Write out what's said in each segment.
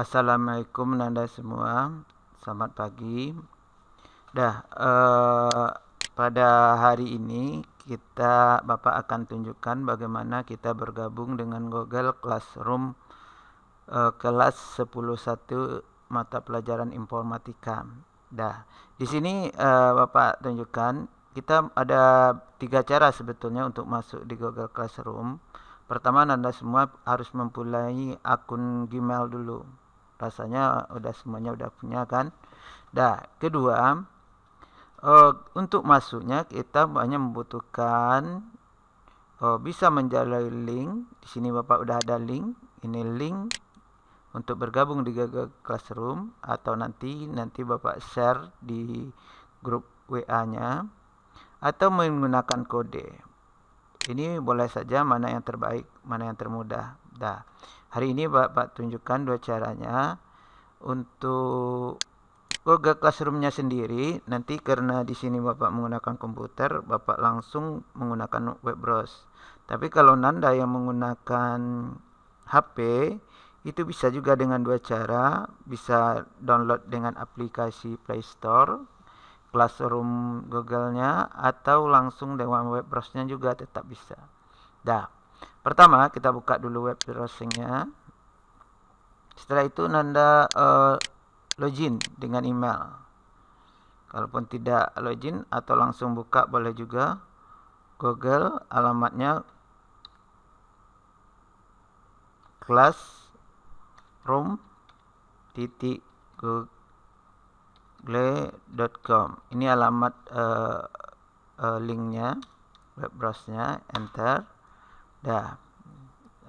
Assalamualaikum Nanda semua. Selamat pagi. Dah uh, Pada hari ini Kita Bapak akan tunjukkan Bagaimana kita bergabung dengan Google Classroom uh, Kelas 101 Mata pelajaran informatika. Dah Di sini uh, Bapak tunjukkan Kita ada tiga cara sebetulnya Untuk masuk di Google Classroom. Pertama Anda semua harus mempunyai akun Gmail dulu. Rasanya udah semuanya udah punya kan. Dah, kedua uh, untuk masuknya kita banyak membutuhkan uh, bisa menjalani link. Di sini Bapak udah ada link. Ini link untuk bergabung di Google Classroom atau nanti nanti Bapak share di grup WA-nya atau menggunakan kode. Ini boleh saja mana yang terbaik, mana yang termudah. Dah. Hari ini Bapak tunjukkan dua caranya. Untuk Google Classroom-nya sendiri, nanti karena di sini Bapak menggunakan komputer, Bapak langsung menggunakan web browse. Tapi kalau Nanda yang menggunakan HP, itu bisa juga dengan dua cara, bisa download dengan aplikasi Play Store Classroom Google-nya atau langsung dengan web browser-nya juga tetap bisa. Dah. Pertama kita buka dulu web browsing-nya. Setelah itu Nanda uh, login dengan email. Kalaupun tidak login atau langsung buka boleh juga. Google alamatnya classroom titik google gle.com ini alamat uh, uh, linknya web browsernya enter dah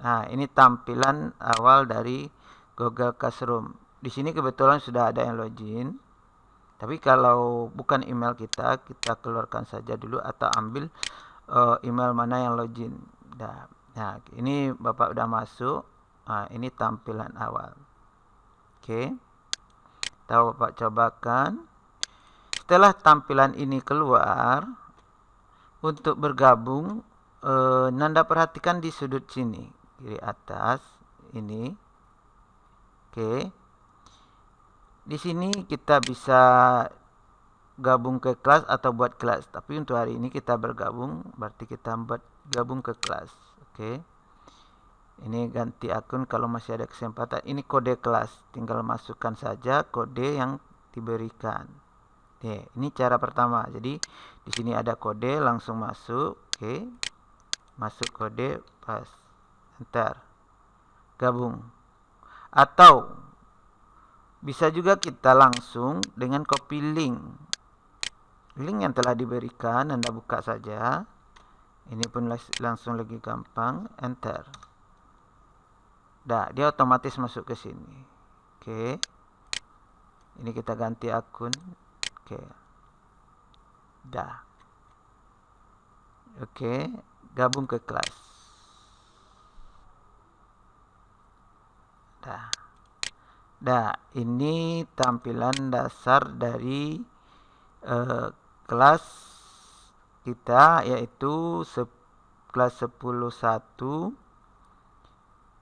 nah ini tampilan awal dari Google Classroom. Di sini kebetulan sudah ada yang login. Tapi kalau bukan email kita kita keluarkan saja dulu atau ambil uh, email mana yang login. Dah. Nah ini bapak udah masuk. Nah, ini tampilan awal. Oke. Okay tahu Bapak cobakan. Setelah tampilan ini keluar, untuk bergabung, eh, Nanda perhatikan di sudut sini, kiri atas, ini. Oke. Di sini kita bisa gabung ke kelas atau buat kelas. Tapi untuk hari ini kita bergabung, berarti kita buat gabung ke kelas. Oke ini ganti akun kalau masih ada kesempatan ini kode kelas tinggal masukkan saja kode yang diberikan oke ini cara pertama jadi di sini ada kode langsung masuk oke masuk kode pas enter gabung atau bisa juga kita langsung dengan copy link link yang telah diberikan anda buka saja ini pun langsung lagi gampang enter Dah, dia otomatis masuk ke sini. Oke. Ini kita ganti akun. Oke. Dah. Oke, gabung ke kelas. Dah. Dah, ini tampilan dasar dari uh, kelas kita yaitu kelas 10.1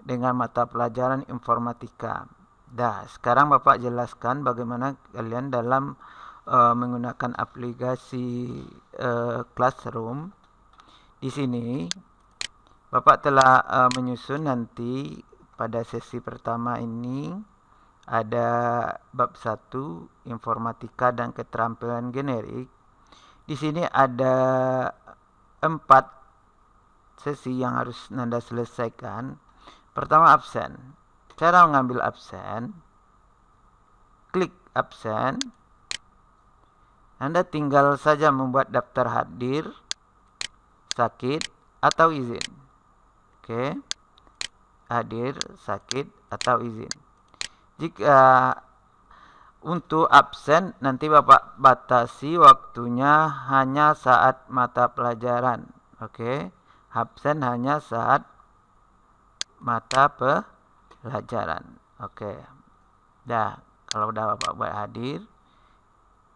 dengan mata pelajaran informatika. Dah, sekarang Bapak jelaskan bagaimana kalian dalam uh, menggunakan aplikasi uh, Classroom. Di sini Bapak telah uh, menyusun nanti pada sesi pertama ini ada bab 1 informatika dan keterampilan generik. Di sini ada empat sesi yang harus Nanda selesaikan Pertama absen. Cara mengambil absen. Klik absen. Anda tinggal saja membuat daftar hadir, sakit, atau izin. Oke. Hadir, sakit, atau izin. Jika untuk absen nanti Bapak batasi waktunya hanya saat mata pelajaran. Oke. Absen hanya saat mata pelajaran. Oke. Dah, kalau udah Bapak buat hadir,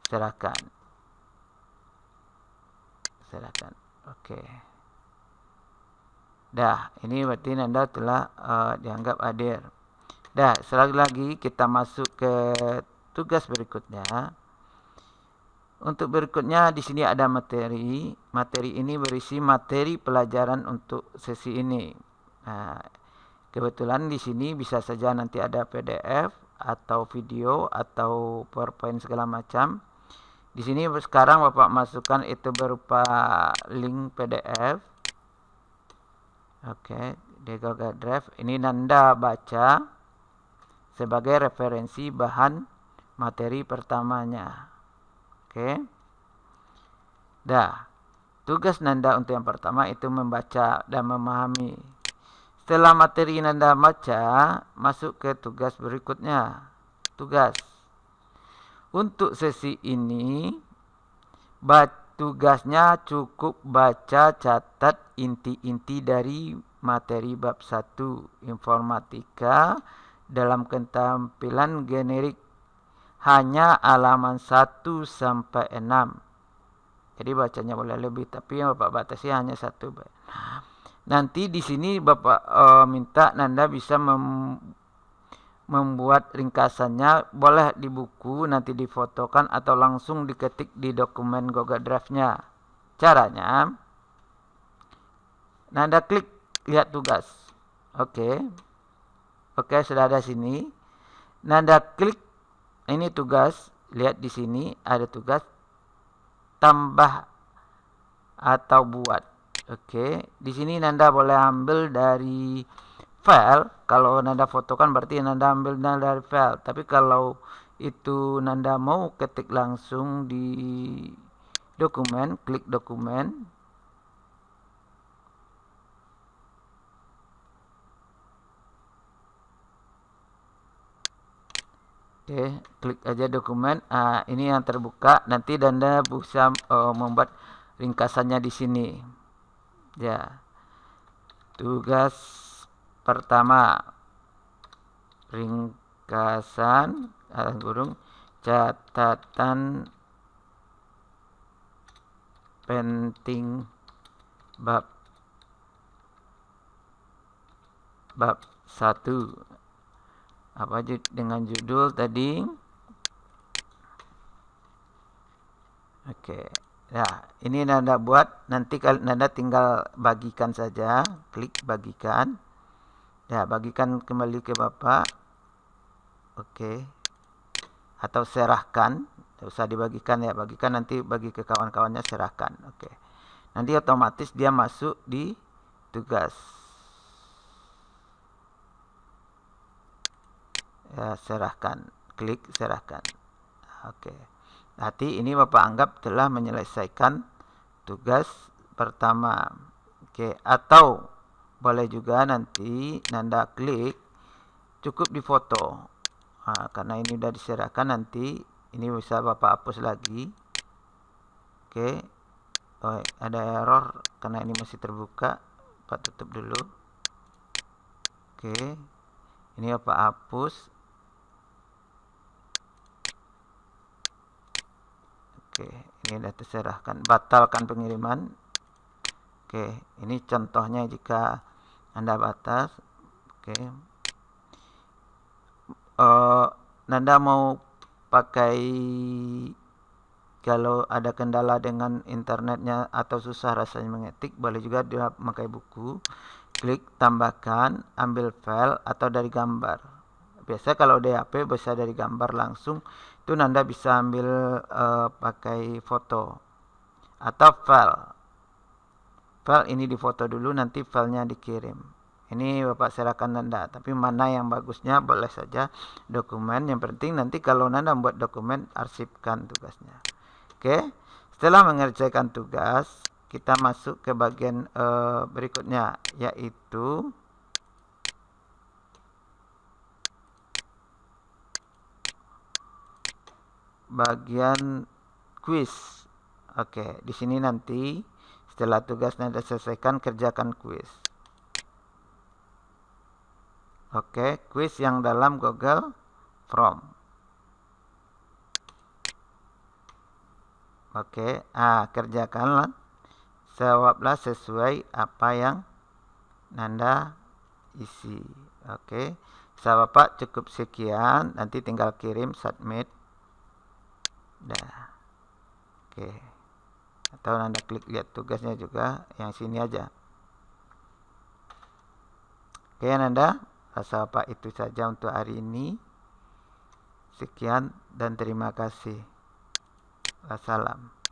serahkan. Serahkan. Oke. Dah, ini berarti Anda telah uh, dianggap hadir. Dah, selagi lagi kita masuk ke tugas berikutnya. Untuk berikutnya di sini ada materi. Materi ini berisi materi pelajaran untuk sesi ini. Nah, kebetulan di sini bisa saja nanti ada PDF atau video atau PowerPoint segala macam. Di sini sekarang Bapak masukkan itu berupa link PDF. Oke, okay, di Google Drive. Ini Nanda baca sebagai referensi bahan materi pertamanya. Oke. Okay. Dah. Tugas Nanda untuk yang pertama itu membaca dan memahami setelah materi Anda baca, masuk ke tugas berikutnya. Tugas. Untuk sesi ini, tugasnya cukup baca catat inti-inti dari materi bab 1 informatika dalam ketampilan generik hanya halaman 1 sampai 6. Jadi bacanya boleh lebih tapi yang Bapak batasi hanya satu. Nanti di sini Bapak uh, minta Nanda bisa mem membuat ringkasannya boleh di buku nanti difotokan atau langsung diketik di dokumen Google Drive-nya. Caranya Nanda klik lihat tugas. Oke. Okay. Oke, okay, sudah ada sini. Nanda klik ini tugas, lihat di sini ada tugas tambah atau buat. Oke, di sini Nanda boleh ambil dari file. Kalau Nanda fotokan berarti Nanda ambil dari file. Tapi kalau itu Nanda mau ketik langsung di dokumen, klik dokumen. Oke, klik aja dokumen. Ah, ini yang terbuka. Nanti Nanda bisa uh, membuat ringkasannya di sini. Ya. Tugas pertama ringkasan alas burung catatan penting bab bab satu apa dengan judul tadi oke. Ya, ini Nanda buat. Nanti kalau Nanda tinggal bagikan saja. Klik bagikan. Ya, bagikan kembali ke Bapak. Oke. Atau serahkan. Tidak usah dibagikan ya. Bagikan nanti bagi ke kawan-kawannya serahkan. Oke. Nanti otomatis dia masuk di tugas. Ya, serahkan. Klik serahkan. Oke. Nanti ini Bapak anggap telah menyelesaikan tugas pertama. Oke, atau boleh juga nanti Nanda klik cukup di foto. Nah, karena ini sudah diserahkan nanti ini bisa Bapak hapus lagi. Oke. Oh, ada error karena ini masih terbuka. Bapak tutup dulu. Oke. Ini Bapak hapus Oke, ini sudah terserahkan. Batalkan pengiriman. Oke, ini contohnya jika Anda batas. Oke. Uh, Anda mau pakai kalau ada kendala dengan internetnya atau susah rasanya mengetik, boleh juga dia memakai buku. Klik tambahkan, ambil file atau dari gambar. Biasa kalau DAP bisa dari gambar langsung itu Nanda bisa ambil uh, pakai foto atau file file ini difoto dulu nanti filenya dikirim. Ini Bapak serahkan Nanda tapi mana yang bagusnya boleh saja dokumen. Yang penting nanti kalau Nanda membuat dokumen arsipkan tugasnya. Oke setelah mengerjakan tugas kita masuk ke bagian uh, berikutnya yaitu bagian quiz. Oke, di sini nanti setelah tugas Anda selesaikan kerjakan quiz. Oke, quiz yang dalam Google Form. Oke, ah kerjakanlah. Jawablah sesuai apa yang Nanda isi. Oke. Rasa Bapak cukup sekian, nanti tinggal kirim submit. Dah. Oke. Atau Anda klik lihat tugasnya juga yang sini aja. Oke Anda, rasa Bapak itu saja untuk hari ini. Sekian dan terima kasih. Wassalam.